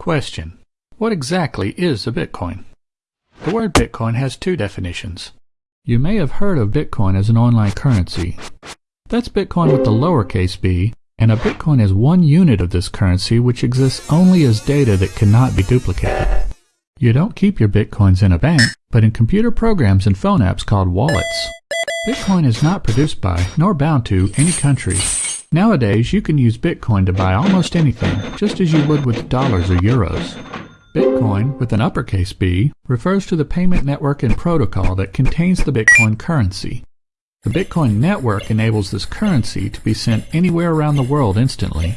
Question. What exactly is a Bitcoin? The word Bitcoin has two definitions. You may have heard of Bitcoin as an online currency. That's Bitcoin with the lowercase b, and a Bitcoin is one unit of this currency which exists only as data that cannot be duplicated. You don't keep your Bitcoins in a bank, but in computer programs and phone apps called wallets. Bitcoin is not produced by, nor bound to, any country. Nowadays, you can use Bitcoin to buy almost anything, just as you would with dollars or euros. Bitcoin, with an uppercase B, refers to the payment network and protocol that contains the Bitcoin currency. The Bitcoin network enables this currency to be sent anywhere around the world instantly.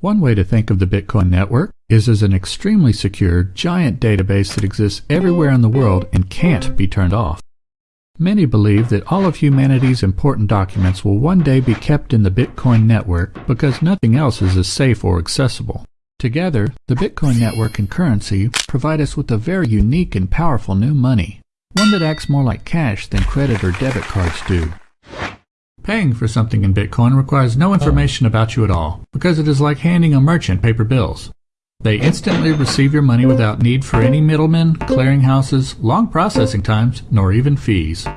One way to think of the Bitcoin network is as an extremely secure, giant database that exists everywhere in the world and can't be turned off. Many believe that all of humanity's important documents will one day be kept in the Bitcoin network because nothing else is as safe or accessible. Together, the Bitcoin network and currency provide us with a very unique and powerful new money, one that acts more like cash than credit or debit cards do. Paying for something in Bitcoin requires no information about you at all, because it is like handing a merchant paper bills. They instantly receive your money without need for any middlemen, clearinghouses, long processing times, nor even fees.